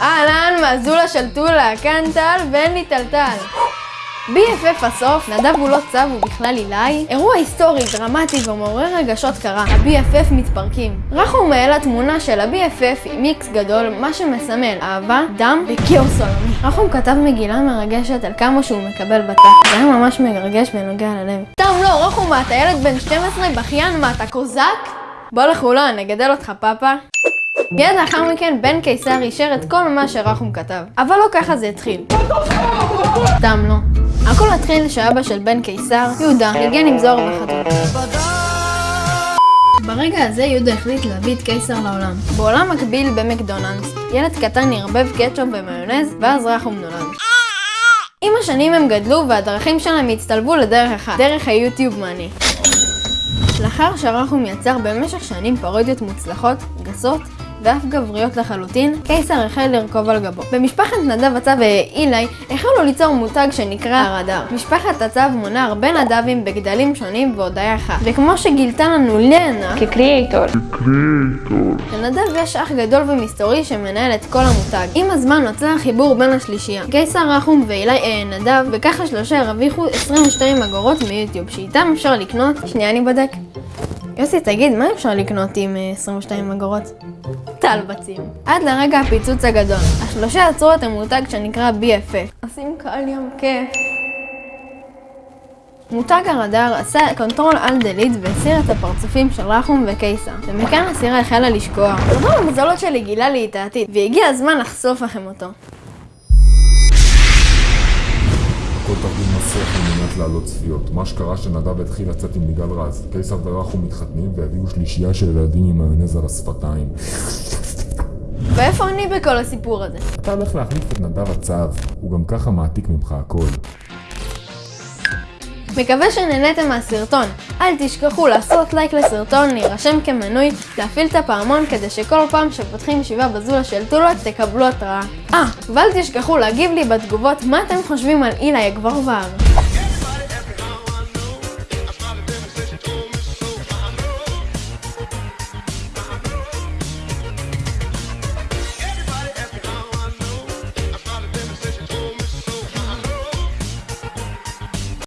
אהלן, מהזולה של טולה, כאן טל ואין לי טלטל. BFF הסוף, נדב הוא לא צו, הוא בכלל עילאי. אירוע היסטורי, דרמטי ומעורר רגשות קרה. ה-BFF מתפרקים. רחום העלה תמונה של ה-BFF עם מיקס גדול, מה שמסמל אהבה, דם וכאוס עולמי. רחום כתב מגילה מרגשת על כמה שהוא מקבל בתא. זה היה ממש מרגש ונוגע ללב. סתם לא, רחום, מה, אתה ילד בן 12 בכיין, מה, אתה קוזק? בוא לחולון, נגדל אותך פאפה. מיד לאחר מכן בן קיסר אישר את כל מה שרחום כתב. אבל לא ככה זה התחיל. סתם לא. הכל התחיל שאבא של בן קיסר, יהודה, ניגן עם זוהר בחתול. ברגע הזה יהודה החליט להביא את קיסר לעולם. בעולם מקביל במקדונלדס, ילד קטן ערבב קטשופ ומיונז, ואז רחום נולד. עם השנים הם גדלו והדרכים שלהם הצטלבו לדרך אחת, דרך היוטיוב מאני. לאחר שרחום יצר במשך שנים פרודיות מוצלחות, גסות, ואף גבריות לחלוטין, קיסר החל לרכוב על גבו. במשפחת נדב הצב ואילי החלו ליצור מותג שנקרא הרדאר. משפחת הצב מונה הרבה נדבים בגדלים שונים והודיה אחת. וכמו שגילתה לנו לנה, כקריאייטור. לנדב יש אח גדול ומסתורי שמנהל את כל המותג. עם הזמן נוצר חיבור בין השלישייה. קיסר רחום ואילי אה, נדב, וככה שלושה הרוויחו 22 אגורות מיוטיוב, שאיתם אפשר לקנות... שנייה אני בודק. יוסי, תגיד, מה אפשר לקנות עם אה, 22 אגורות? טלבצים. עד לרגע הפיצוץ הגדול. השלושה יצרו את המותג שנקרא BFF. עושים כל יום כיף. מותג הרדאר עשה control alt delete והסיר את הפרצופים של רחום וקיסר, ומכאן הסירה החלה לשקוע. רוב המזלות שלי גילה לי את העתיד, והגיע הזמן לחשוף לכם אותו. הכל תרגיל מסריח על מנת להעלות צפיות. מה שקרה שנדב התחיל לצאת עם יגאל רז. קיסר ורחום מתחתנים והביאו שלישייה של ילדים עם מיונז על השפתיים. ואיפה אני בכל הסיפור הזה? אתה הולך להחליף את נדב הצב, הוא גם ככה מעתיק ממך הכל. מקווה שנהניתם מהסרטון. אל תשכחו לעשות לייק לסרטון, להירשם כמנוי, להפעיל את הפעמון כדי שכל פעם שפותחים ישיבה בזולה של טולות תקבלו התראה. אה, ואל תשכחו להגיב לי בתגובות מה אתם חושבים על אילי הגבר בר.